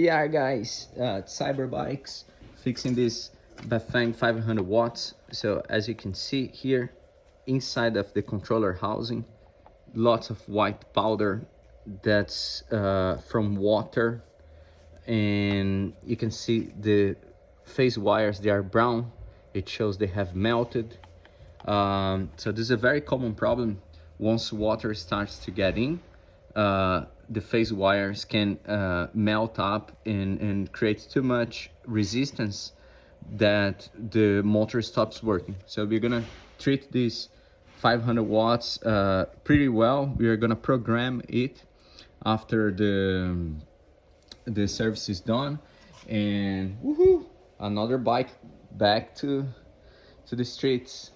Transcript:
PR guys, uh, Cyber Bikes, fixing this Bafang 500 watts. So as you can see here, inside of the controller housing, lots of white powder that's uh, from water. And you can see the phase wires, they are brown. It shows they have melted. Um, so this is a very common problem once water starts to get in. Uh, the phase wires can uh, melt up and, and create too much resistance that the motor stops working. So we're gonna treat this 500 watts uh, pretty well. We are gonna program it after the, the service is done and woohoo, another bike back to, to the streets.